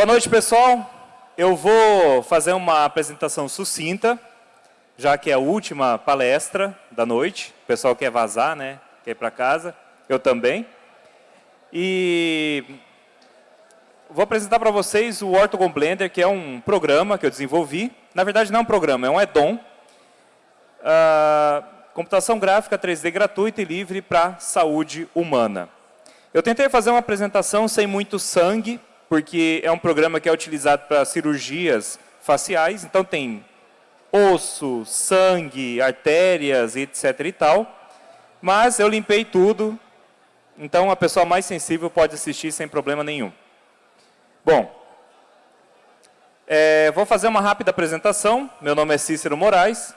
Boa noite, pessoal. Eu vou fazer uma apresentação sucinta, já que é a última palestra da noite. O pessoal quer vazar, né? Quer ir para casa. Eu também. E vou apresentar para vocês o Ortogon Blender, que é um programa que eu desenvolvi. Na verdade, não é um programa, é um add-on. Uh, computação gráfica 3D gratuita e livre para saúde humana. Eu tentei fazer uma apresentação sem muito sangue, porque é um programa que é utilizado para cirurgias faciais, então tem osso, sangue, artérias, etc e tal. Mas eu limpei tudo, então a pessoa mais sensível pode assistir sem problema nenhum. Bom, é, vou fazer uma rápida apresentação. Meu nome é Cícero Moraes,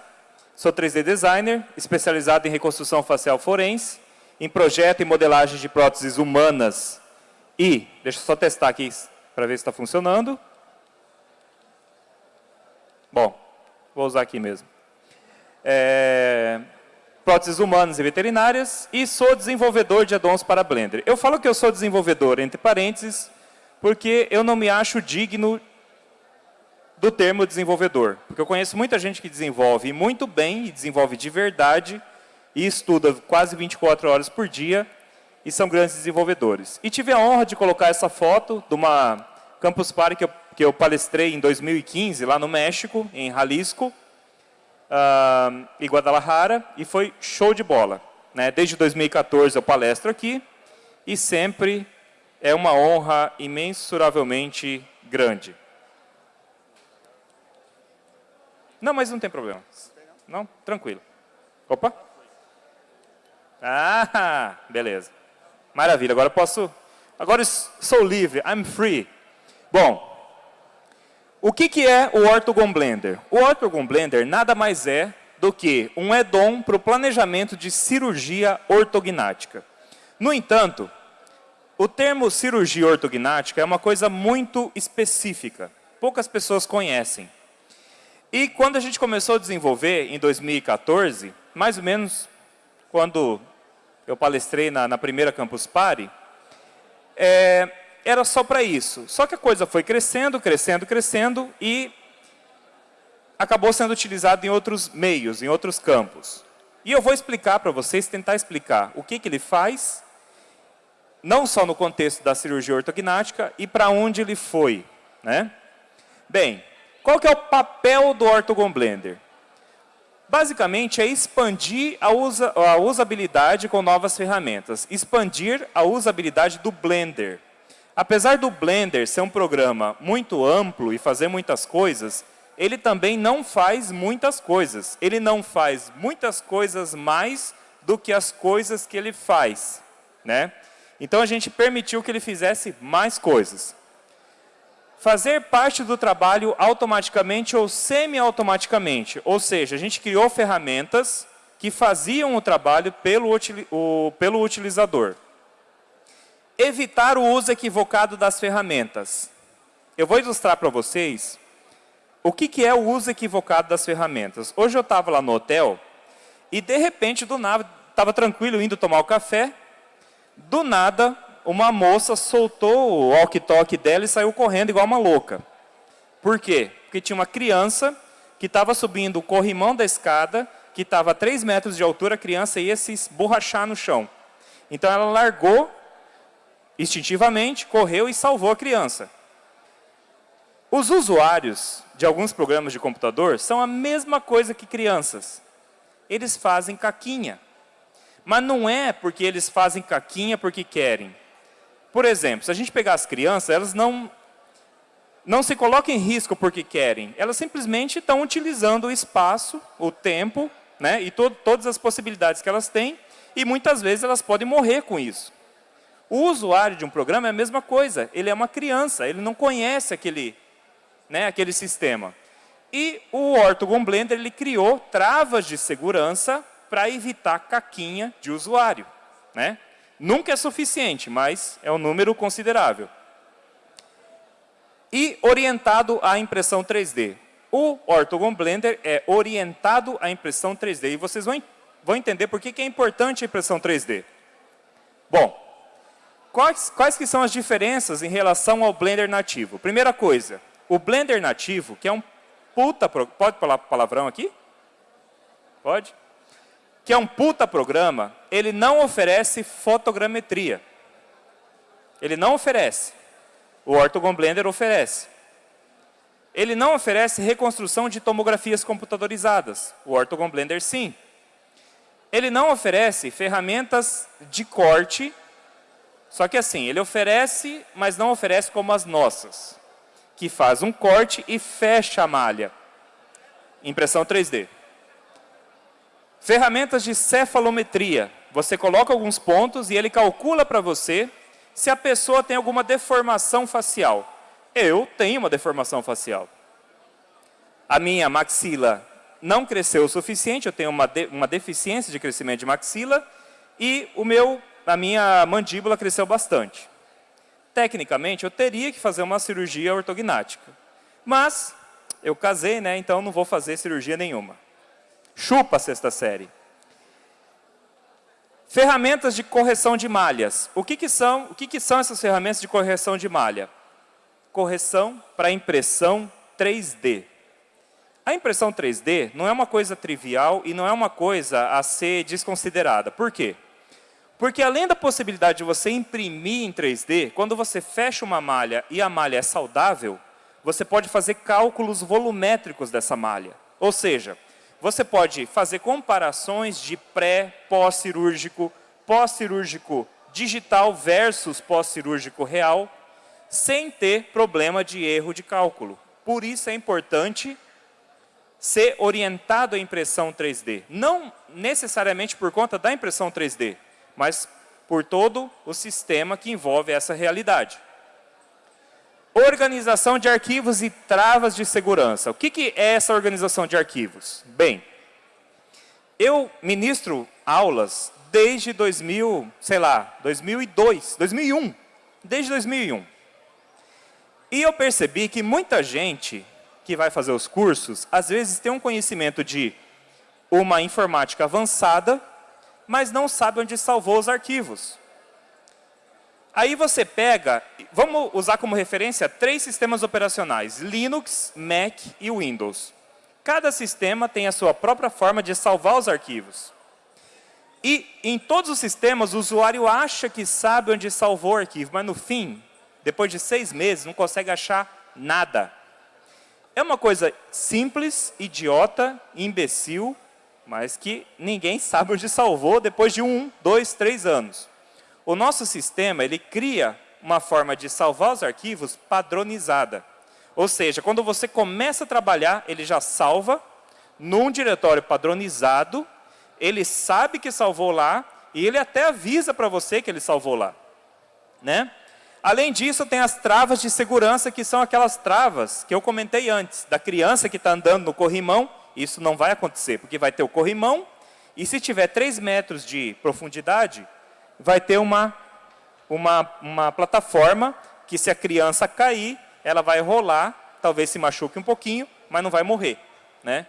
sou 3D designer, especializado em reconstrução facial forense, em projeto e modelagem de próteses humanas e, deixa eu só testar aqui para ver se está funcionando. Bom, vou usar aqui mesmo. É, próteses humanas e veterinárias e sou desenvolvedor de addons para Blender. Eu falo que eu sou desenvolvedor, entre parênteses, porque eu não me acho digno do termo desenvolvedor. Porque eu conheço muita gente que desenvolve muito bem e desenvolve de verdade e estuda quase 24 horas por dia e são grandes desenvolvedores. E tive a honra de colocar essa foto de uma Campus Party que eu, que eu palestrei em 2015, lá no México, em Jalisco, uh, em Guadalajara, e foi show de bola. Né? Desde 2014 eu palestro aqui, e sempre é uma honra imensuravelmente grande. Não, mas não tem problema. Não? Tranquilo. Opa. Ah, beleza. Maravilha, agora posso... Agora sou livre, I'm free. Bom, o que, que é o Orthogon Blender? O Orthogon Blender nada mais é do que um add-on para o planejamento de cirurgia ortognática. No entanto, o termo cirurgia ortognática é uma coisa muito específica. Poucas pessoas conhecem. E quando a gente começou a desenvolver, em 2014, mais ou menos quando eu palestrei na, na primeira Campus Party, é, era só para isso. Só que a coisa foi crescendo, crescendo, crescendo e acabou sendo utilizado em outros meios, em outros campos. E eu vou explicar para vocês, tentar explicar o que, que ele faz, não só no contexto da cirurgia ortognática, e para onde ele foi. Né? Bem, qual que é o papel do Orthogon Blender? Basicamente, é expandir a, usa, a usabilidade com novas ferramentas. Expandir a usabilidade do Blender. Apesar do Blender ser um programa muito amplo e fazer muitas coisas, ele também não faz muitas coisas. Ele não faz muitas coisas mais do que as coisas que ele faz. Né? Então, a gente permitiu que ele fizesse mais coisas. Fazer parte do trabalho automaticamente ou semi-automaticamente. Ou seja, a gente criou ferramentas que faziam o trabalho pelo, o, pelo utilizador. Evitar o uso equivocado das ferramentas. Eu vou ilustrar para vocês o que, que é o uso equivocado das ferramentas. Hoje eu estava lá no hotel e, de repente, do nada, estava tranquilo indo tomar o café. Do nada, uma moça soltou o walkie-talkie dela e saiu correndo igual uma louca. Por quê? Porque tinha uma criança que estava subindo o corrimão da escada, que estava a 3 metros de altura, a criança ia se esborrachar no chão. Então ela largou, instintivamente, correu e salvou a criança. Os usuários de alguns programas de computador são a mesma coisa que crianças. Eles fazem caquinha. Mas não é porque eles fazem caquinha porque querem. Por exemplo, se a gente pegar as crianças, elas não, não se colocam em risco porque querem. Elas simplesmente estão utilizando o espaço, o tempo, né, e to todas as possibilidades que elas têm, e muitas vezes elas podem morrer com isso. O usuário de um programa é a mesma coisa. Ele é uma criança, ele não conhece aquele, né, aquele sistema. E o Ortogon Blender ele criou travas de segurança para evitar caquinha de usuário. Né? Nunca é suficiente, mas é um número considerável. E orientado à impressão 3D. O Orthogon Blender é orientado à impressão 3D. E vocês vão, vão entender por que, que é importante a impressão 3D. Bom, quais, quais que são as diferenças em relação ao Blender nativo? Primeira coisa, o Blender nativo, que é um puta... Pode falar palavrão aqui? Pode? Que é um puta programa, ele não oferece fotogrametria. Ele não oferece. O Orthogon Blender oferece. Ele não oferece reconstrução de tomografias computadorizadas. O Orthogon Blender sim. Ele não oferece ferramentas de corte, só que assim, ele oferece, mas não oferece como as nossas, que faz um corte e fecha a malha. Impressão 3D. Ferramentas de cefalometria. Você coloca alguns pontos e ele calcula para você se a pessoa tem alguma deformação facial. Eu tenho uma deformação facial. A minha maxila não cresceu o suficiente, eu tenho uma, de, uma deficiência de crescimento de maxila e o meu, a minha mandíbula cresceu bastante. Tecnicamente, eu teria que fazer uma cirurgia ortognática. Mas eu casei, né, então não vou fazer cirurgia nenhuma. Chupa a sexta série. Ferramentas de correção de malhas. O que, que, são, o que, que são essas ferramentas de correção de malha? Correção para impressão 3D. A impressão 3D não é uma coisa trivial e não é uma coisa a ser desconsiderada. Por quê? Porque além da possibilidade de você imprimir em 3D, quando você fecha uma malha e a malha é saudável, você pode fazer cálculos volumétricos dessa malha. Ou seja, você pode fazer comparações de pré, pós-cirúrgico, pós-cirúrgico digital versus pós-cirúrgico real, sem ter problema de erro de cálculo. Por isso é importante ser orientado à impressão 3D. Não necessariamente por conta da impressão 3D, mas por todo o sistema que envolve essa realidade. Organização de arquivos e travas de segurança. O que, que é essa organização de arquivos? Bem, eu ministro aulas desde 2000, sei lá, 2002, 2001, desde 2001. E eu percebi que muita gente que vai fazer os cursos, às vezes tem um conhecimento de uma informática avançada, mas não sabe onde salvou os arquivos. Aí você pega, vamos usar como referência três sistemas operacionais, Linux, Mac e Windows. Cada sistema tem a sua própria forma de salvar os arquivos. E em todos os sistemas, o usuário acha que sabe onde salvou o arquivo, mas no fim, depois de seis meses, não consegue achar nada. É uma coisa simples, idiota, imbecil, mas que ninguém sabe onde salvou depois de um, dois, três anos. O nosso sistema, ele cria uma forma de salvar os arquivos padronizada. Ou seja, quando você começa a trabalhar, ele já salva num diretório padronizado, ele sabe que salvou lá, e ele até avisa para você que ele salvou lá. Né? Além disso, tem as travas de segurança, que são aquelas travas que eu comentei antes, da criança que está andando no corrimão, isso não vai acontecer, porque vai ter o corrimão, e se tiver 3 metros de profundidade, vai ter uma, uma, uma plataforma que se a criança cair, ela vai rolar, talvez se machuque um pouquinho, mas não vai morrer. Né?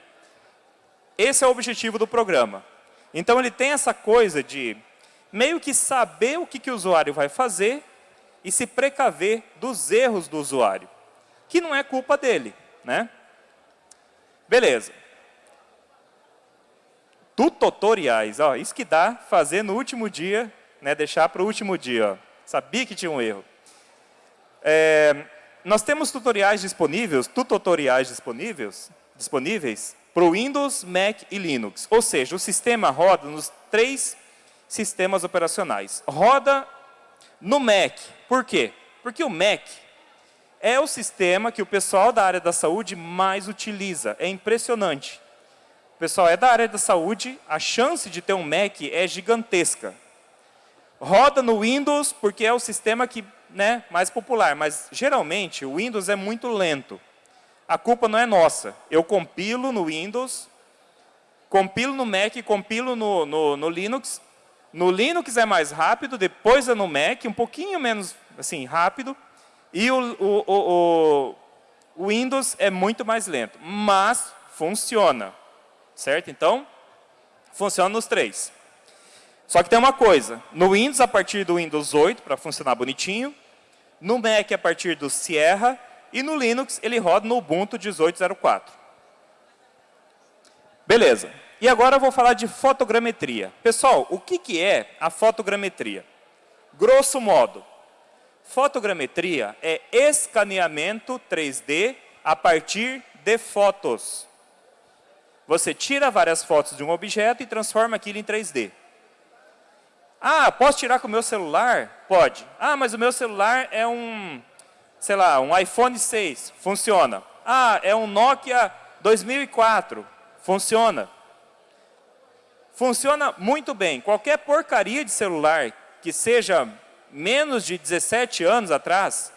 Esse é o objetivo do programa. Então, ele tem essa coisa de meio que saber o que, que o usuário vai fazer e se precaver dos erros do usuário, que não é culpa dele. Né? Beleza. Tutoriais, ó, isso que dá fazer no último dia, né, deixar para o último dia. Ó. Sabia que tinha um erro. É, nós temos tutoriais disponíveis, tutoriais disponíveis, disponíveis para o Windows, Mac e Linux. Ou seja, o sistema roda nos três sistemas operacionais. Roda no Mac. Por quê? Porque o Mac é o sistema que o pessoal da área da saúde mais utiliza. É impressionante. O pessoal é da área da saúde, a chance de ter um Mac é gigantesca. Roda no Windows porque é o sistema que, né, mais popular, mas geralmente o Windows é muito lento. A culpa não é nossa. Eu compilo no Windows, compilo no Mac, compilo no, no, no Linux, no Linux é mais rápido, depois é no Mac, um pouquinho menos assim, rápido. E o, o, o, o Windows é muito mais lento, mas funciona. Certo? Então, funciona nos três. Só que tem uma coisa, no Windows, a partir do Windows 8, para funcionar bonitinho, no Mac, a partir do Sierra, e no Linux, ele roda no Ubuntu 18.04. Beleza. E agora eu vou falar de fotogrametria. Pessoal, o que, que é a fotogrametria? Grosso modo, fotogrametria é escaneamento 3D a partir de fotos. Você tira várias fotos de um objeto e transforma aquilo em 3D. Ah, posso tirar com o meu celular? Pode. Ah, mas o meu celular é um, sei lá, um iPhone 6. Funciona. Ah, é um Nokia 2004. Funciona. Funciona muito bem. Qualquer porcaria de celular que seja menos de 17 anos atrás,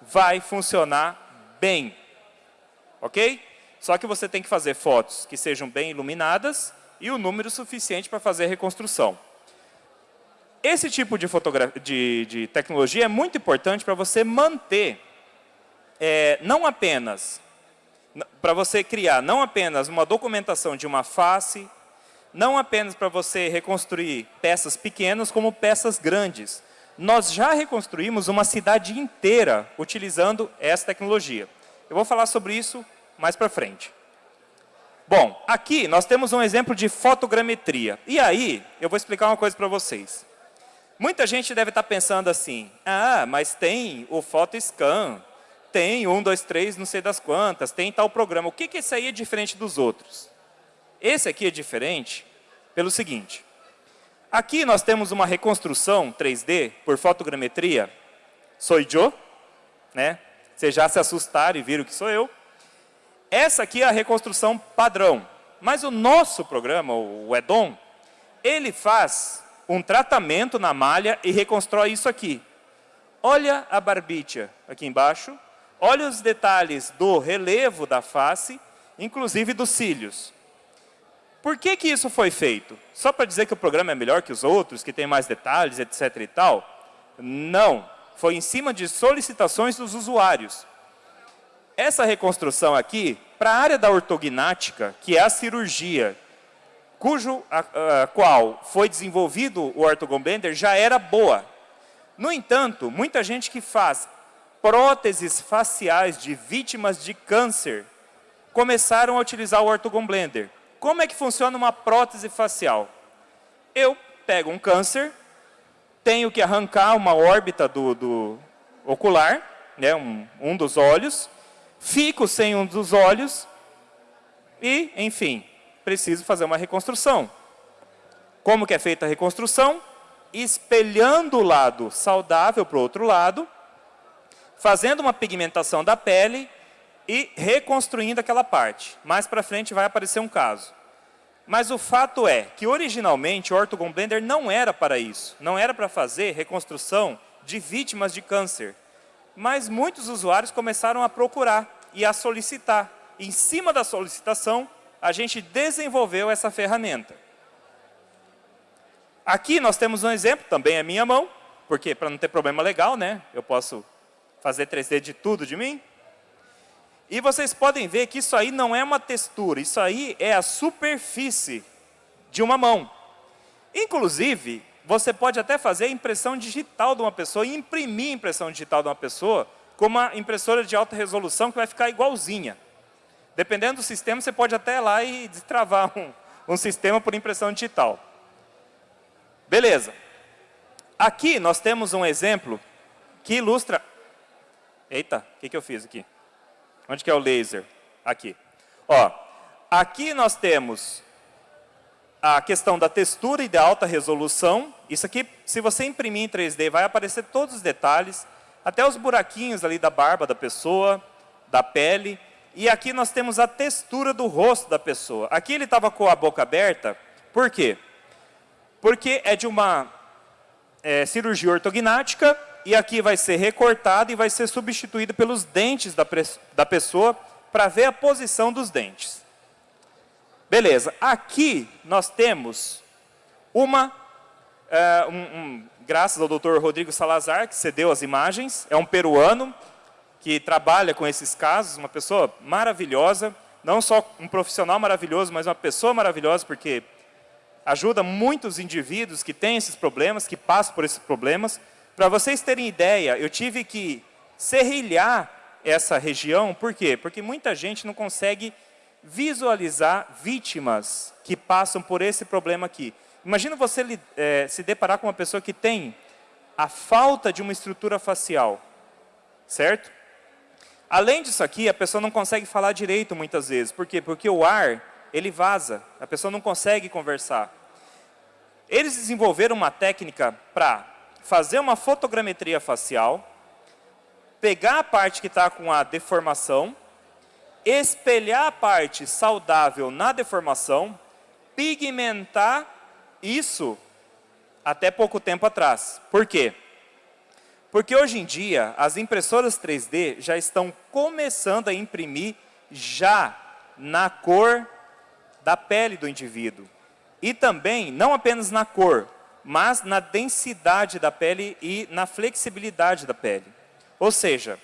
vai funcionar bem. Ok? Só que você tem que fazer fotos que sejam bem iluminadas e o número suficiente para fazer a reconstrução. Esse tipo de, de, de tecnologia é muito importante para você manter, é, não apenas, para você criar não apenas uma documentação de uma face, não apenas para você reconstruir peças pequenas, como peças grandes. Nós já reconstruímos uma cidade inteira utilizando essa tecnologia. Eu vou falar sobre isso mais para frente. Bom, aqui nós temos um exemplo de fotogrametria. E aí, eu vou explicar uma coisa para vocês. Muita gente deve estar pensando assim, ah, mas tem o PhotoScan, tem um, dois, três, não sei das quantas, tem tal programa. O que, que esse aí é diferente dos outros? Esse aqui é diferente pelo seguinte. Aqui nós temos uma reconstrução 3D por fotogrametria. Sou eu, né? Vocês já se assustaram e viram que sou eu. Essa aqui é a reconstrução padrão. Mas o nosso programa, o EDOM, ele faz um tratamento na malha e reconstrói isso aqui. Olha a barbicha aqui embaixo, olha os detalhes do relevo da face, inclusive dos cílios. Por que, que isso foi feito? Só para dizer que o programa é melhor que os outros, que tem mais detalhes, etc. e tal? Não. Foi em cima de solicitações dos usuários. Essa reconstrução aqui, para a área da ortognática, que é a cirurgia, cujo a, a, qual foi desenvolvido o Orthogon Blender, já era boa. No entanto, muita gente que faz próteses faciais de vítimas de câncer começaram a utilizar o Orthogon Blender. Como é que funciona uma prótese facial? Eu pego um câncer, tenho que arrancar uma órbita do, do ocular, né, um, um dos olhos, fico sem um dos olhos e, enfim, preciso fazer uma reconstrução. Como que é feita a reconstrução? Espelhando o lado saudável para o outro lado, fazendo uma pigmentação da pele e reconstruindo aquela parte. Mais para frente vai aparecer um caso. Mas o fato é que, originalmente, o Orthogon Blender não era para isso. Não era para fazer reconstrução de vítimas de câncer. Mas muitos usuários começaram a procurar e a solicitar. Em cima da solicitação, a gente desenvolveu essa ferramenta. Aqui nós temos um exemplo, também é minha mão, porque para não ter problema legal, né? Eu posso fazer 3D de tudo de mim. E vocês podem ver que isso aí não é uma textura, isso aí é a superfície de uma mão. Inclusive, você pode até fazer a impressão digital de uma pessoa e imprimir a impressão digital de uma pessoa com uma impressora de alta resolução que vai ficar igualzinha. Dependendo do sistema, você pode até ir lá e destravar um, um sistema por impressão digital. Beleza. Aqui nós temos um exemplo que ilustra... Eita, o que, que eu fiz aqui? Onde que é o laser? Aqui. Ó, aqui nós temos a questão da textura e da alta resolução. Isso aqui, se você imprimir em 3D, vai aparecer todos os detalhes, até os buraquinhos ali da barba da pessoa, da pele. E aqui nós temos a textura do rosto da pessoa. Aqui ele estava com a boca aberta, por quê? Porque é de uma é, cirurgia ortognática, e aqui vai ser recortado e vai ser substituído pelos dentes da, da pessoa para ver a posição dos dentes. Beleza, aqui nós temos uma, é, um, um, graças ao doutor Rodrigo Salazar, que cedeu as imagens, é um peruano que trabalha com esses casos, uma pessoa maravilhosa, não só um profissional maravilhoso, mas uma pessoa maravilhosa, porque ajuda muitos indivíduos que têm esses problemas, que passam por esses problemas. Para vocês terem ideia, eu tive que serrilhar essa região, por quê? Porque muita gente não consegue visualizar vítimas que passam por esse problema aqui. Imagina você é, se deparar com uma pessoa que tem a falta de uma estrutura facial, certo? Além disso aqui, a pessoa não consegue falar direito muitas vezes. Por quê? Porque o ar, ele vaza. A pessoa não consegue conversar. Eles desenvolveram uma técnica para fazer uma fotogrametria facial, pegar a parte que está com a deformação, espelhar a parte saudável na deformação, pigmentar isso até pouco tempo atrás. Por quê? Porque hoje em dia, as impressoras 3D já estão começando a imprimir já na cor da pele do indivíduo. E também, não apenas na cor, mas na densidade da pele e na flexibilidade da pele. Ou seja,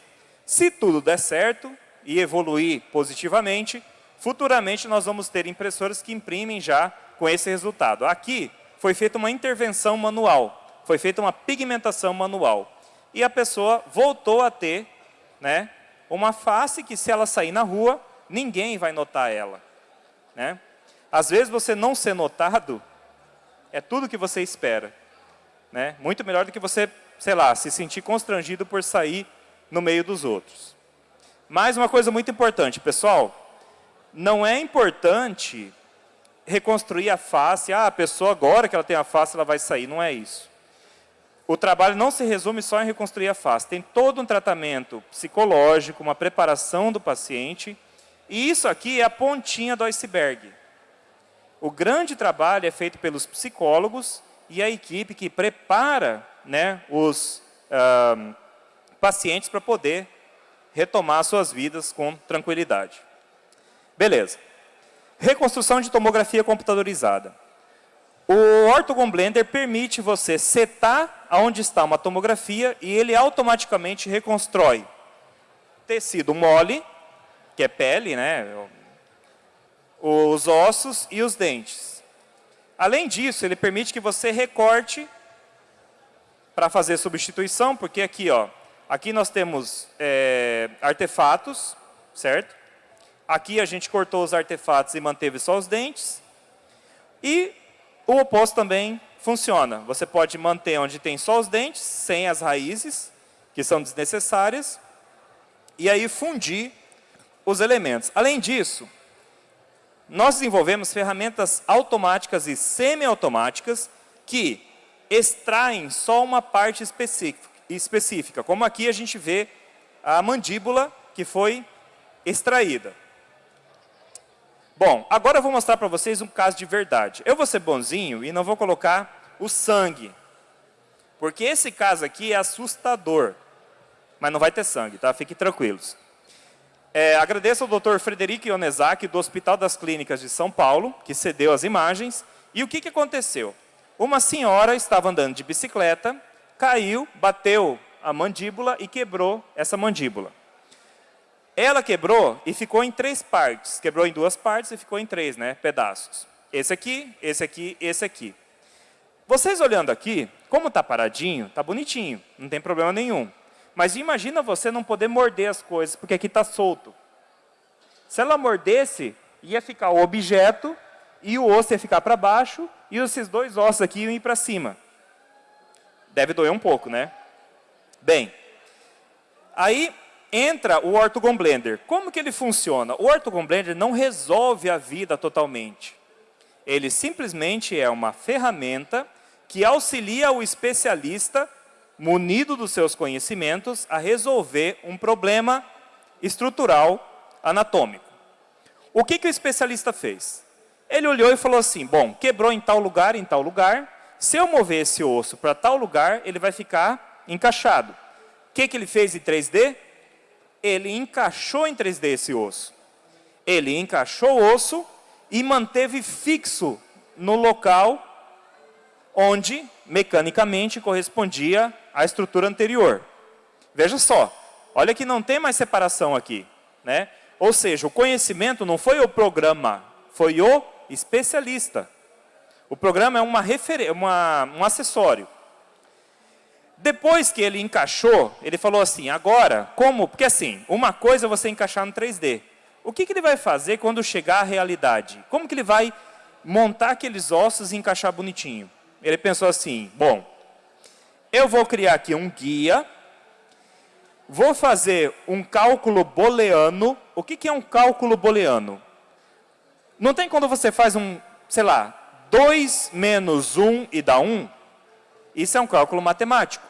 se tudo der certo e evoluir positivamente, futuramente nós vamos ter impressoras que imprimem já com esse resultado. Aqui foi feita uma intervenção manual, foi feita uma pigmentação manual. E a pessoa voltou a ter né, uma face que se ela sair na rua, ninguém vai notar ela. Né? Às vezes você não ser notado é tudo que você espera. Né? Muito melhor do que você sei lá, se sentir constrangido por sair no meio dos outros. Mais uma coisa muito importante, pessoal, não é importante reconstruir a face, ah, a pessoa agora que ela tem a face, ela vai sair, não é isso. O trabalho não se resume só em reconstruir a face, tem todo um tratamento psicológico, uma preparação do paciente, e isso aqui é a pontinha do iceberg. O grande trabalho é feito pelos psicólogos e a equipe que prepara né, os pacientes para poder retomar suas vidas com tranquilidade. Beleza. Reconstrução de tomografia computadorizada. O Orthogon Blender permite você setar aonde está uma tomografia e ele automaticamente reconstrói tecido mole, que é pele, né, os ossos e os dentes. Além disso, ele permite que você recorte para fazer substituição, porque aqui, ó, aqui nós temos é, artefatos, certo? Aqui a gente cortou os artefatos e manteve só os dentes. E o oposto também funciona. Você pode manter onde tem só os dentes, sem as raízes, que são desnecessárias, e aí fundir os elementos. Além disso, nós desenvolvemos ferramentas automáticas e semiautomáticas que extraem só uma parte específica, como aqui a gente vê a mandíbula que foi extraída. Bom, agora eu vou mostrar para vocês um caso de verdade. Eu vou ser bonzinho e não vou colocar o sangue, porque esse caso aqui é assustador, mas não vai ter sangue, tá? Fiquem tranquilos. É, agradeço ao Dr. Frederico Ionezaki, do Hospital das Clínicas de São Paulo, que cedeu as imagens. E o que, que aconteceu? Uma senhora estava andando de bicicleta, caiu, bateu a mandíbula e quebrou essa mandíbula. Ela quebrou e ficou em três partes. Quebrou em duas partes e ficou em três né, pedaços. Esse aqui, esse aqui, esse aqui. Vocês olhando aqui, como está paradinho, está bonitinho, não tem problema nenhum. Mas imagina você não poder morder as coisas, porque aqui está solto. Se ela mordesse, ia ficar o objeto e o osso ia ficar para baixo e esses dois ossos aqui iam ir para cima. Deve doer um pouco, né? Bem, aí entra o Orthogon Blender. Como que ele funciona? O Orthogon Blender não resolve a vida totalmente. Ele simplesmente é uma ferramenta que auxilia o especialista, munido dos seus conhecimentos, a resolver um problema estrutural anatômico. O que, que o especialista fez? Ele olhou e falou assim, bom, quebrou em tal lugar, em tal lugar, se eu mover esse osso para tal lugar, ele vai ficar encaixado. O que, que ele fez em 3D? Ele encaixou em 3D esse osso. Ele encaixou o osso e manteve fixo no local onde, mecanicamente, correspondia à estrutura anterior. Veja só, olha que não tem mais separação aqui. Né? Ou seja, o conhecimento não foi o programa, foi o especialista. O programa é uma uma, um acessório. Depois que ele encaixou, ele falou assim, agora, como? Porque assim, uma coisa é você encaixar no 3D. O que, que ele vai fazer quando chegar à realidade? Como que ele vai montar aqueles ossos e encaixar bonitinho? Ele pensou assim, bom, eu vou criar aqui um guia, vou fazer um cálculo booleano. O que, que é um cálculo booleano? Não tem quando você faz um, sei lá, 2 menos 1 e dá 1? Isso é um cálculo matemático.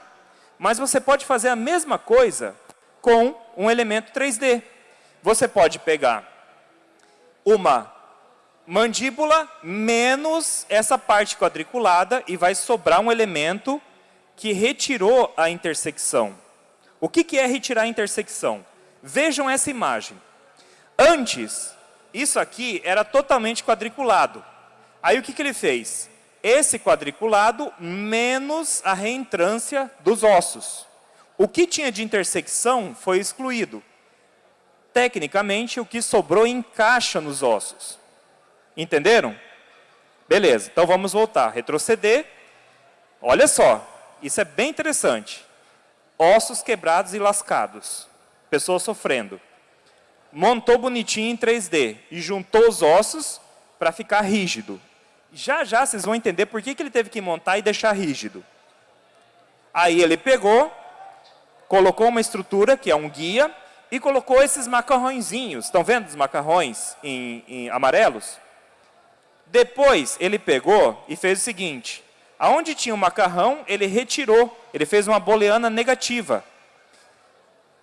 Mas você pode fazer a mesma coisa com um elemento 3D. Você pode pegar uma mandíbula menos essa parte quadriculada e vai sobrar um elemento que retirou a intersecção. O que, é retirar a intersecção? Vejam essa imagem. Antes, isso aqui era totalmente quadriculado. Aí o que, que ele fez? Esse quadriculado menos a reentrância dos ossos. O que tinha de intersecção foi excluído. Tecnicamente, o que sobrou encaixa nos ossos. Entenderam? Beleza, então vamos voltar, retroceder. Olha só, isso é bem interessante. Ossos quebrados e lascados. Pessoa sofrendo montou bonitinho em 3D e juntou os ossos para ficar rígido. Já já vocês vão entender por que, que ele teve que montar e deixar rígido. Aí ele pegou, colocou uma estrutura, que é um guia, e colocou esses macarrõezinhos. Estão vendo os macarrões em, em amarelos? Depois ele pegou e fez o seguinte, aonde tinha o macarrão, ele retirou, ele fez uma booleana negativa.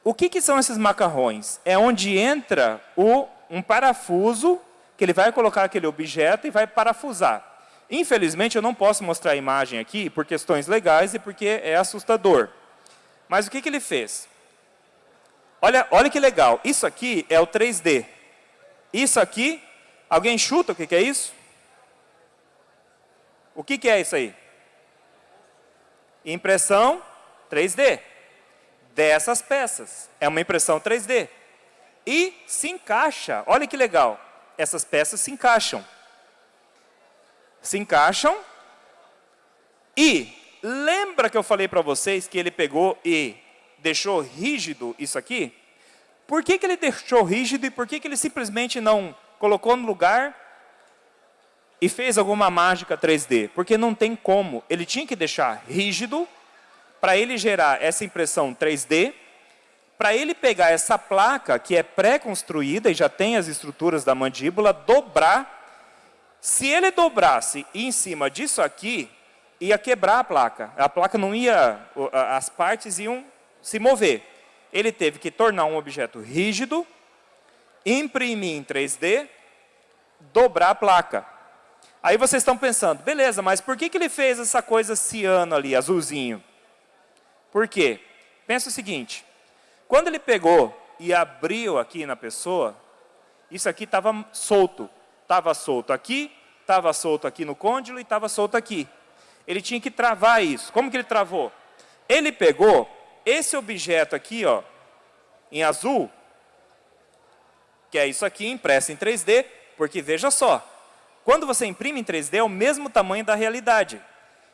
O que, que são esses macarrões? É onde entra o, um parafuso, que ele vai colocar aquele objeto e vai parafusar. Infelizmente, eu não posso mostrar a imagem aqui, por questões legais e porque é assustador. Mas o que, que ele fez? Olha, olha que legal, isso aqui é o 3D. Isso aqui, alguém chuta o que, que é isso? O que, que é isso aí? Impressão 3D dessas peças. É uma impressão 3D. E se encaixa, olha que legal, essas peças se encaixam. Se encaixam e lembra que eu falei para vocês que ele pegou e deixou rígido isso aqui? Por que, que ele deixou rígido e por que, que ele simplesmente não colocou no lugar e fez alguma mágica 3D? Porque não tem como. Ele tinha que deixar rígido para ele gerar essa impressão 3D, para ele pegar essa placa que é pré-construída e já tem as estruturas da mandíbula, dobrar. Se ele dobrasse em cima disso aqui, ia quebrar a placa. A placa não ia, as partes iam se mover. Ele teve que tornar um objeto rígido, imprimir em 3D, dobrar a placa. Aí vocês estão pensando, beleza, mas por que, que ele fez essa coisa ciano ali, azulzinho? Por quê? Pensa o seguinte, quando ele pegou e abriu aqui na pessoa, isso aqui estava solto. Estava solto aqui, estava solto aqui no côndilo e estava solto aqui. Ele tinha que travar isso. Como que ele travou? Ele pegou esse objeto aqui, ó, em azul, que é isso aqui, impresso em 3D, porque veja só, quando você imprime em 3D, é o mesmo tamanho da realidade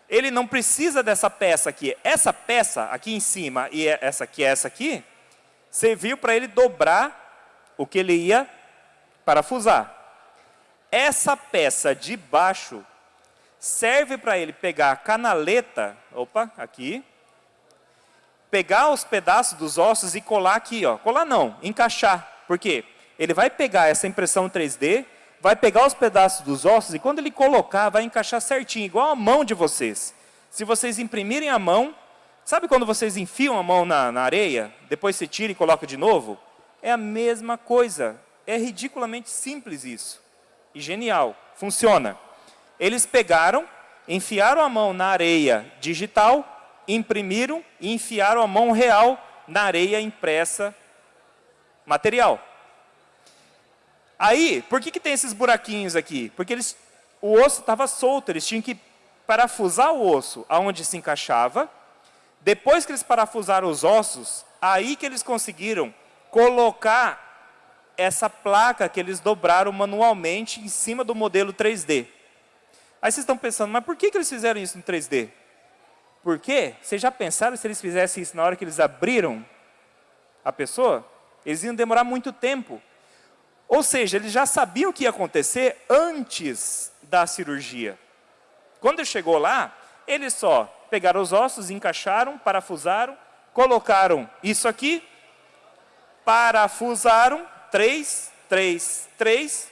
ele não precisa dessa peça aqui. Essa peça aqui em cima e essa aqui, essa aqui, serviu para ele dobrar o que ele ia parafusar. Essa peça de baixo serve para ele pegar a canaleta, opa, aqui, pegar os pedaços dos ossos e colar aqui, ó. Colar não, encaixar. Por quê? Ele vai pegar essa impressão 3D, vai pegar os pedaços dos ossos e quando ele colocar, vai encaixar certinho, igual a mão de vocês. Se vocês imprimirem a mão, sabe quando vocês enfiam a mão na, na areia, depois você tira e coloca de novo? É a mesma coisa. É ridiculamente simples isso. E genial. Funciona. Eles pegaram, enfiaram a mão na areia digital, imprimiram e enfiaram a mão real na areia impressa material. Aí, por que, que tem esses buraquinhos aqui? Porque eles, o osso estava solto, eles tinham que parafusar o osso aonde se encaixava. Depois que eles parafusaram os ossos, aí que eles conseguiram colocar essa placa que eles dobraram manualmente em cima do modelo 3D. Aí vocês estão pensando, mas por que, que eles fizeram isso em 3D? Por quê? Vocês já pensaram se eles fizessem isso na hora que eles abriram a pessoa? Eles iam demorar muito tempo. Ou seja, eles já sabiam o que ia acontecer antes da cirurgia. Quando chegou lá, eles só pegaram os ossos, encaixaram, parafusaram, colocaram isso aqui, parafusaram, três, três, três,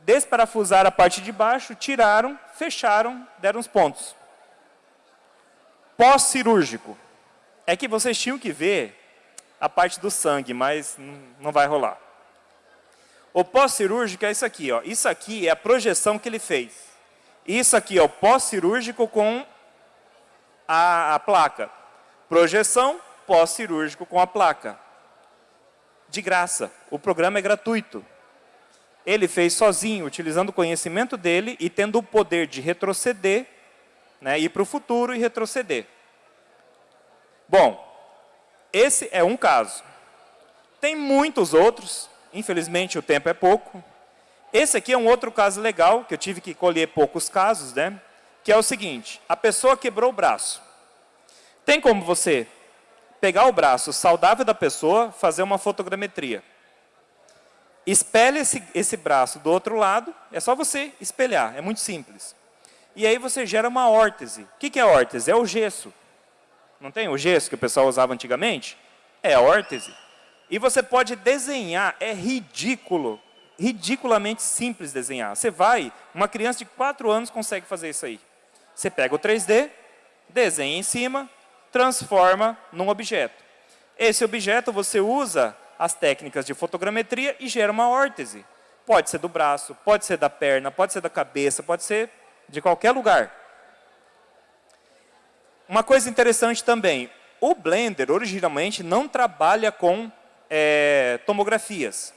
desparafusaram a parte de baixo, tiraram, fecharam, deram os pontos. Pós-cirúrgico. É que vocês tinham que ver a parte do sangue, mas não vai rolar. O pós-cirúrgico é isso aqui. Ó. Isso aqui é a projeção que ele fez. Isso aqui é o pós-cirúrgico com a, a placa. Projeção pós-cirúrgico com a placa. De graça. O programa é gratuito. Ele fez sozinho, utilizando o conhecimento dele e tendo o poder de retroceder, né, ir para o futuro e retroceder. Bom, esse é um caso. Tem muitos outros, infelizmente o tempo é pouco. Esse aqui é um outro caso legal, que eu tive que colher poucos casos, né? que é o seguinte, a pessoa quebrou o braço. Tem como você pegar o braço saudável da pessoa, fazer uma fotogrametria. Espelhe esse, esse braço do outro lado, é só você espelhar, é muito simples. E aí você gera uma órtese. O que, que é órtese? É o gesso. Não tem o gesso que o pessoal usava antigamente? É órtese. E você pode desenhar, é ridículo, ridiculamente simples desenhar. Você vai, uma criança de 4 anos consegue fazer isso aí. Você pega o 3D, desenha em cima, transforma num objeto. Esse objeto você usa as técnicas de fotogrametria e gera uma órtese. Pode ser do braço, pode ser da perna, pode ser da cabeça, pode ser de qualquer lugar. Uma coisa interessante também, o Blender originalmente não trabalha com é, tomografias.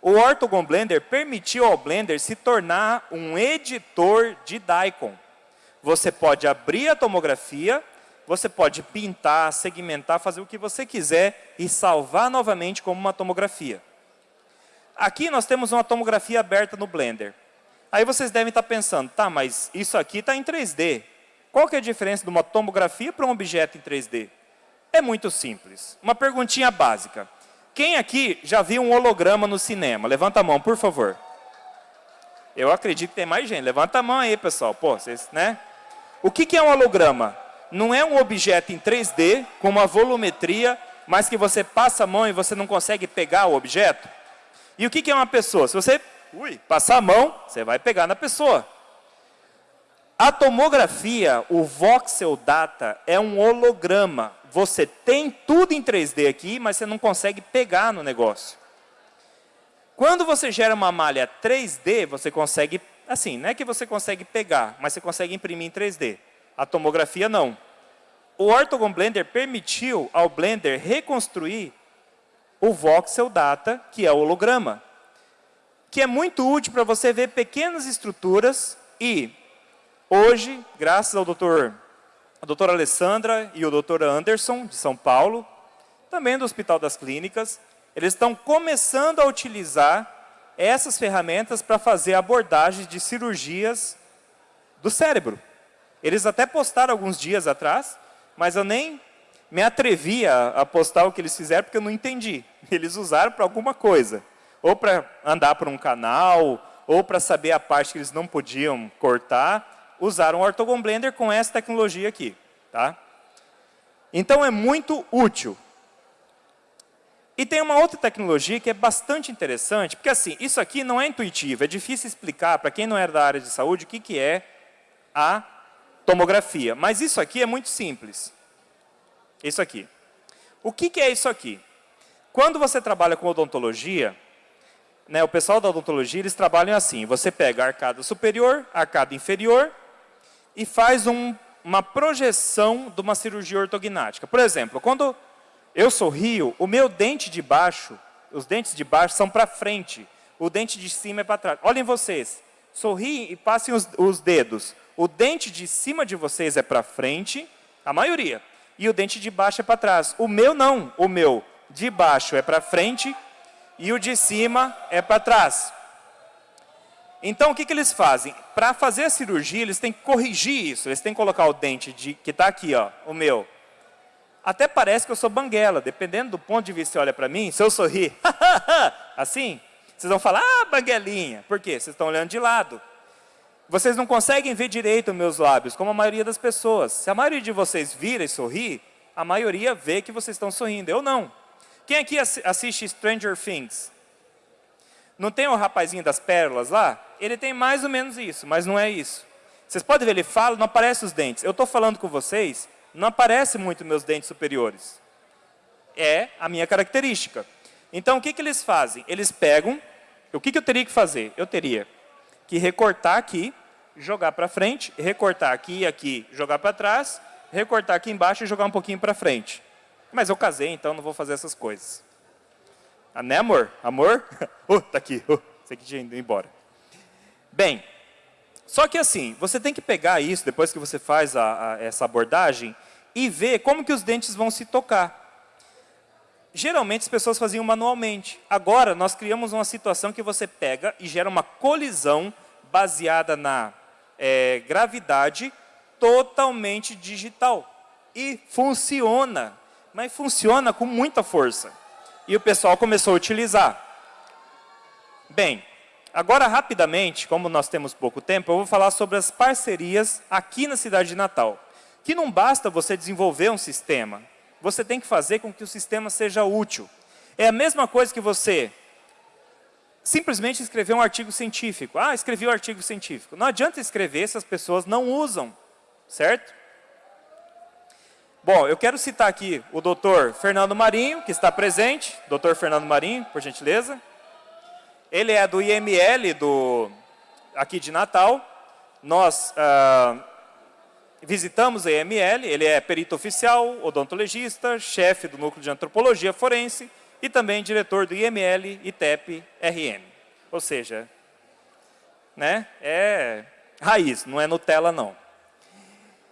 O Orthogon Blender permitiu ao Blender se tornar um editor de Daikon. Você pode abrir a tomografia, você pode pintar, segmentar, fazer o que você quiser e salvar novamente como uma tomografia. Aqui nós temos uma tomografia aberta no Blender. Aí vocês devem estar pensando, tá, mas isso aqui está em 3D. Qual que é a diferença de uma tomografia para um objeto em 3D? É muito simples. Uma perguntinha básica. Quem aqui já viu um holograma no cinema? Levanta a mão, por favor. Eu acredito que tem mais gente. Levanta a mão aí, pessoal. Pô, vocês, né? O que, que é um holograma? Não é um objeto em 3D, com uma volumetria, mas que você passa a mão e você não consegue pegar o objeto? E o que, que é uma pessoa? Se você ui, passar a mão, você vai pegar na pessoa. A tomografia, o voxel data, é um holograma. Você tem tudo em 3D aqui, mas você não consegue pegar no negócio. Quando você gera uma malha 3D, você consegue assim, não é que você consegue pegar, mas você consegue imprimir em 3D. A tomografia não. O Orthogon Blender permitiu ao Blender reconstruir o voxel data, que é o holograma, que é muito útil para você ver pequenas estruturas e hoje, graças ao doutor, a doutora Alessandra e o doutor Anderson, de São Paulo, também do Hospital das Clínicas, eles estão começando a utilizar essas ferramentas para fazer abordagens de cirurgias do cérebro. Eles até postaram alguns dias atrás, mas eu nem me atrevi a, a postar o que eles fizeram, porque eu não entendi. Eles usaram para alguma coisa. Ou para andar por um canal, ou para saber a parte que eles não podiam cortar, usaram o Orthogon Blender com essa tecnologia aqui. Tá? Então, é muito útil. E tem uma outra tecnologia que é bastante interessante, porque assim, isso aqui não é intuitivo, é difícil explicar para quem não é da área de saúde o que, que é a tomografia. Mas isso aqui é muito simples. Isso aqui. O que, que é isso aqui? Quando você trabalha com odontologia, né, o pessoal da odontologia, eles trabalham assim, você pega a arcada superior, a arcada inferior e faz um, uma projeção de uma cirurgia ortognática. Por exemplo, quando eu sorrio, o meu dente de baixo, os dentes de baixo são para frente, o dente de cima é para trás. Olhem vocês, sorriem e passem os, os dedos. O dente de cima de vocês é para frente, a maioria, e o dente de baixo é para trás. O meu não, o meu de baixo é para frente e o de cima é para trás. Então, o que, que eles fazem? Para fazer a cirurgia, eles têm que corrigir isso. Eles têm que colocar o dente de, que está aqui, ó, o meu. Até parece que eu sou banguela. Dependendo do ponto de vista que você olha para mim, se eu sorrir, assim, vocês vão falar, ah, banguelinha. Por quê? Vocês estão olhando de lado. Vocês não conseguem ver direito meus lábios, como a maioria das pessoas. Se a maioria de vocês vira e sorri, a maioria vê que vocês estão sorrindo. Eu não. Quem aqui assiste Stranger Things? Não tem o rapazinho das pérolas lá? Ele tem mais ou menos isso, mas não é isso. Vocês podem ver, ele fala, não aparece os dentes. Eu estou falando com vocês, não aparece muito meus dentes superiores. É a minha característica. Então, o que, que eles fazem? Eles pegam, o que, que eu teria que fazer? Eu teria que recortar aqui, jogar para frente, recortar aqui e aqui, jogar para trás, recortar aqui embaixo e jogar um pouquinho para frente. Mas eu casei, então não vou fazer essas coisas. Ah, né, amor? Amor? oh, tá aqui. Oh, você que tinha ido embora. Bem, só que assim, você tem que pegar isso, depois que você faz a, a, essa abordagem, e ver como que os dentes vão se tocar. Geralmente as pessoas faziam manualmente. Agora, nós criamos uma situação que você pega e gera uma colisão baseada na é, gravidade totalmente digital. E funciona, mas funciona com muita força. E o pessoal começou a utilizar. Bem, agora rapidamente, como nós temos pouco tempo, eu vou falar sobre as parcerias aqui na cidade de Natal. Que não basta você desenvolver um sistema, você tem que fazer com que o sistema seja útil. É a mesma coisa que você simplesmente escrever um artigo científico. Ah, escrevi um artigo científico. Não adianta escrever se as pessoas não usam, certo? Bom, eu quero citar aqui o doutor Fernando Marinho, que está presente. Doutor Fernando Marinho, por gentileza. Ele é do IML do, aqui de Natal. Nós ah, visitamos a IML, ele é perito oficial, odontologista, chefe do núcleo de antropologia forense e também diretor do IML ITEP RM. Ou seja, né, é raiz, não é Nutella não.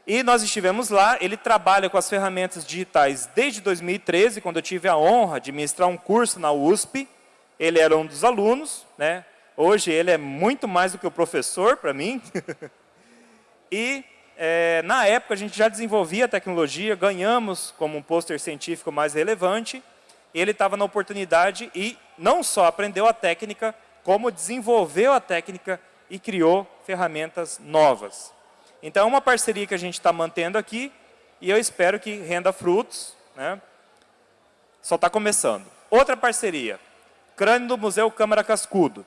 E nós estivemos lá, ele trabalha com as ferramentas digitais desde 2013, quando eu tive a honra de ministrar um curso na USP. Ele era um dos alunos, né? hoje ele é muito mais do que o professor para mim. e é, na época a gente já desenvolvia a tecnologia, ganhamos como um pôster científico mais relevante. Ele estava na oportunidade e não só aprendeu a técnica, como desenvolveu a técnica e criou ferramentas novas. Então, é uma parceria que a gente está mantendo aqui e eu espero que renda frutos. Né? Só está começando. Outra parceria, crânio do Museu Câmara Cascudo.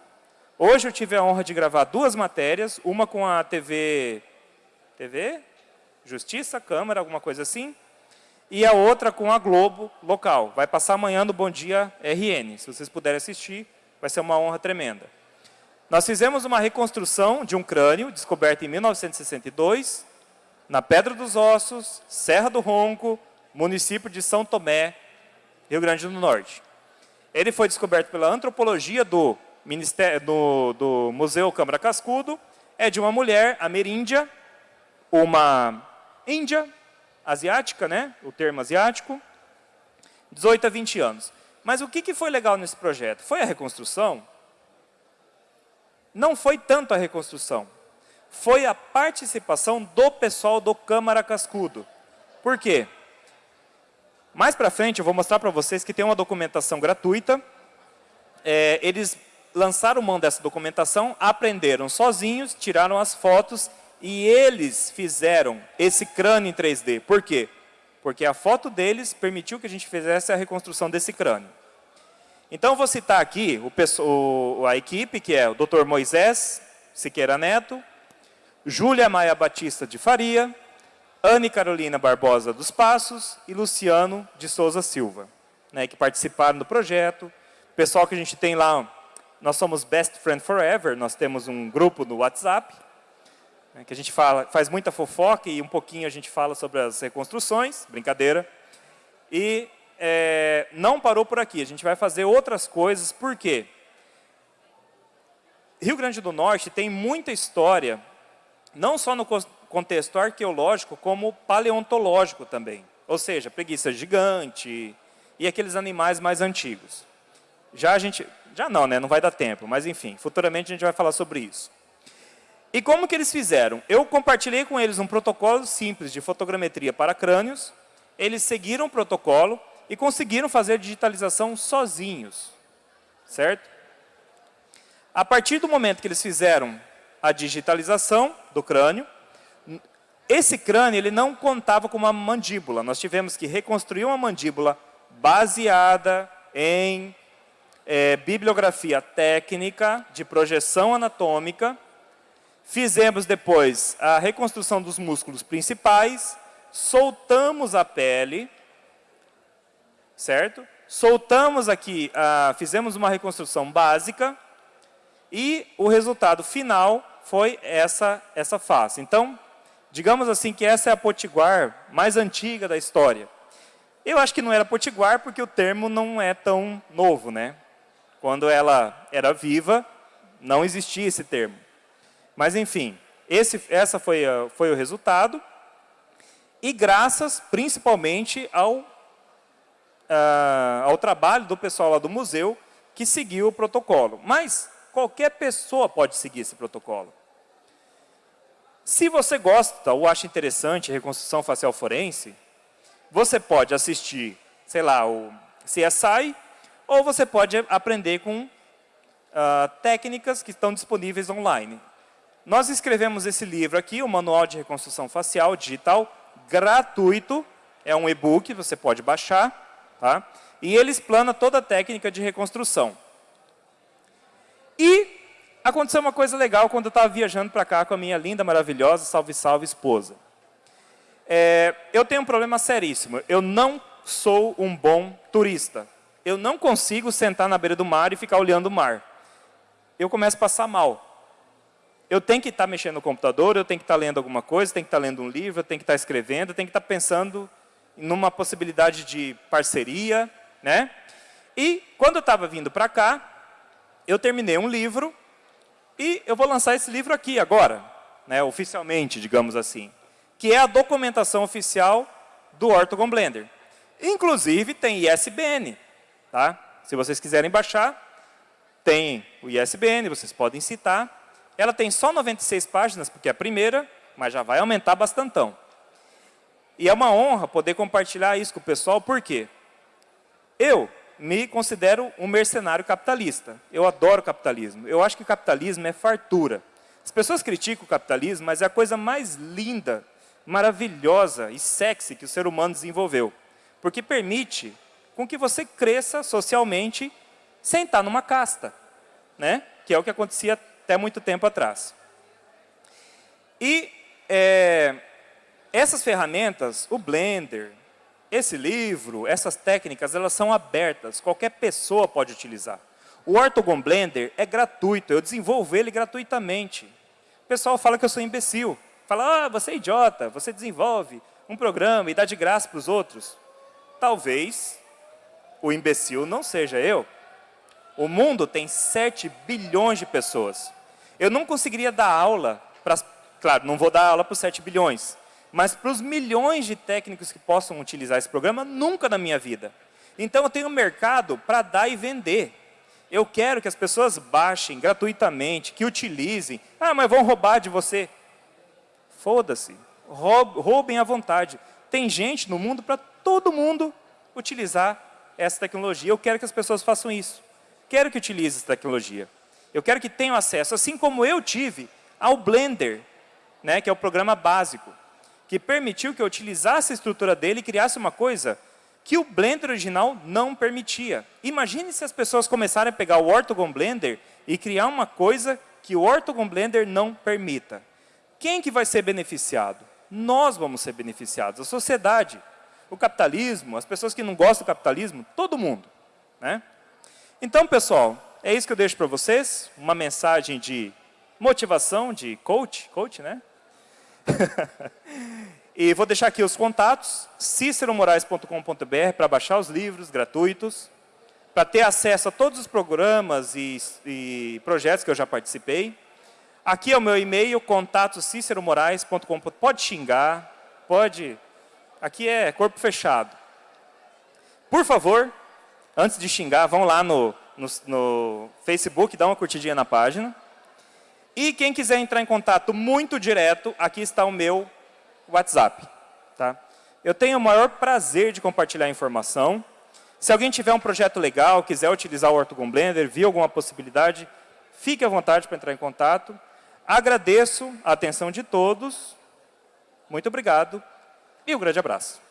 Hoje eu tive a honra de gravar duas matérias, uma com a TV, TV, Justiça, Câmara, alguma coisa assim, e a outra com a Globo local. Vai passar amanhã no Bom Dia RN. Se vocês puderem assistir, vai ser uma honra tremenda. Nós fizemos uma reconstrução de um crânio, descoberto em 1962, na Pedra dos Ossos, Serra do Ronco, município de São Tomé, Rio Grande do Norte. Ele foi descoberto pela antropologia do, Ministério, do, do Museu Câmara Cascudo, é de uma mulher ameríndia, uma índia, asiática, né? o termo asiático, 18 a 20 anos. Mas o que, que foi legal nesse projeto? Foi a reconstrução não foi tanto a reconstrução, foi a participação do pessoal do Câmara Cascudo. Por quê? Mais para frente eu vou mostrar para vocês que tem uma documentação gratuita. É, eles lançaram mão dessa documentação, aprenderam sozinhos, tiraram as fotos e eles fizeram esse crânio em 3D. Por quê? Porque a foto deles permitiu que a gente fizesse a reconstrução desse crânio. Então, vou citar aqui o, a equipe, que é o Dr. Moisés Siqueira Neto, Júlia Maia Batista de Faria, Anne Carolina Barbosa dos Passos e Luciano de Souza Silva, né, que participaram do projeto. Pessoal que a gente tem lá, nós somos Best Friend Forever, nós temos um grupo no WhatsApp, né, que a gente fala, faz muita fofoca e um pouquinho a gente fala sobre as reconstruções, brincadeira. E é, não parou por aqui, a gente vai fazer outras coisas, por quê? Rio Grande do Norte tem muita história, não só no contexto arqueológico, como paleontológico também. Ou seja, preguiça gigante e aqueles animais mais antigos. Já a gente, já não, né? Não vai dar tempo, mas enfim, futuramente a gente vai falar sobre isso. E como que eles fizeram? Eu compartilhei com eles um protocolo simples de fotogrametria para crânios, eles seguiram o protocolo e conseguiram fazer digitalização sozinhos, certo? A partir do momento que eles fizeram a digitalização do crânio, esse crânio ele não contava com uma mandíbula, nós tivemos que reconstruir uma mandíbula baseada em é, bibliografia técnica de projeção anatômica, Fizemos depois a reconstrução dos músculos principais, soltamos a pele, certo? Soltamos aqui, fizemos uma reconstrução básica e o resultado final foi essa, essa face. Então, digamos assim que essa é a potiguar mais antiga da história. Eu acho que não era potiguar porque o termo não é tão novo, né? Quando ela era viva, não existia esse termo. Mas, enfim, esse, essa foi, foi o resultado. E graças, principalmente, ao, ao trabalho do pessoal lá do museu, que seguiu o protocolo. Mas qualquer pessoa pode seguir esse protocolo. Se você gosta ou acha interessante reconstrução facial forense, você pode assistir, sei lá, o CSI, ou você pode aprender com uh, técnicas que estão disponíveis online. Nós escrevemos esse livro aqui, o Manual de Reconstrução Facial Digital, gratuito. É um e-book, você pode baixar. Tá? E ele explana toda a técnica de reconstrução. E aconteceu uma coisa legal quando eu estava viajando para cá com a minha linda, maravilhosa, salve, salve esposa. É, eu tenho um problema seríssimo. Eu não sou um bom turista. Eu não consigo sentar na beira do mar e ficar olhando o mar. Eu começo a passar mal eu tenho que estar mexendo no computador, eu tenho que estar lendo alguma coisa, tenho que estar lendo um livro, eu tenho que estar escrevendo, eu tenho que estar pensando numa possibilidade de parceria, né? E quando eu estava vindo para cá, eu terminei um livro e eu vou lançar esse livro aqui agora, né, oficialmente, digamos assim, que é a documentação oficial do Ortogon Blender. Inclusive tem ISBN, tá? Se vocês quiserem baixar, tem o ISBN, vocês podem citar. Ela tem só 96 páginas, porque é a primeira, mas já vai aumentar bastantão. E é uma honra poder compartilhar isso com o pessoal, por quê? Eu me considero um mercenário capitalista. Eu adoro capitalismo. Eu acho que capitalismo é fartura. As pessoas criticam o capitalismo, mas é a coisa mais linda, maravilhosa e sexy que o ser humano desenvolveu. Porque permite com que você cresça socialmente sem estar numa casta. Né? Que é o que acontecia até muito tempo atrás. E é, essas ferramentas, o Blender, esse livro, essas técnicas, elas são abertas, qualquer pessoa pode utilizar. O Ortogon Blender é gratuito, eu desenvolvo ele gratuitamente. O pessoal fala que eu sou imbecil. Fala, ah, você é idiota, você desenvolve um programa e dá de graça para os outros. Talvez o imbecil não seja eu. O mundo tem 7 bilhões de pessoas. Eu não conseguiria dar aula, para, claro, não vou dar aula para os 7 bilhões, mas para os milhões de técnicos que possam utilizar esse programa, nunca na minha vida. Então, eu tenho mercado para dar e vender. Eu quero que as pessoas baixem gratuitamente, que utilizem. Ah, mas vão roubar de você. Foda-se. Roubem à vontade. Tem gente no mundo para todo mundo utilizar essa tecnologia. Eu quero que as pessoas façam isso. Quero que utilize essa tecnologia. Eu quero que tenham acesso, assim como eu tive, ao Blender, né, que é o programa básico, que permitiu que eu utilizasse a estrutura dele e criasse uma coisa que o Blender original não permitia. Imagine se as pessoas começarem a pegar o Ortogon Blender e criar uma coisa que o Ortogon Blender não permita. Quem que vai ser beneficiado? Nós vamos ser beneficiados, a sociedade, o capitalismo, as pessoas que não gostam do capitalismo, todo mundo. Né? Então, pessoal, é isso que eu deixo para vocês, uma mensagem de motivação, de coach, coach, né? e vou deixar aqui os contatos, ciceromorais.com.br para baixar os livros gratuitos, para ter acesso a todos os programas e, e, projetos que eu já participei. Aqui é o meu e-mail, contato ciceromorais.com. Pode xingar, pode... Aqui é corpo fechado. Por favor, antes de xingar, vão lá no no, no Facebook, dá uma curtidinha na página. E quem quiser entrar em contato muito direto, aqui está o meu WhatsApp. Tá? Eu tenho o maior prazer de compartilhar informação. Se alguém tiver um projeto legal, quiser utilizar o Ortogon Blender, viu alguma possibilidade, fique à vontade para entrar em contato. Agradeço a atenção de todos. Muito obrigado e um grande abraço.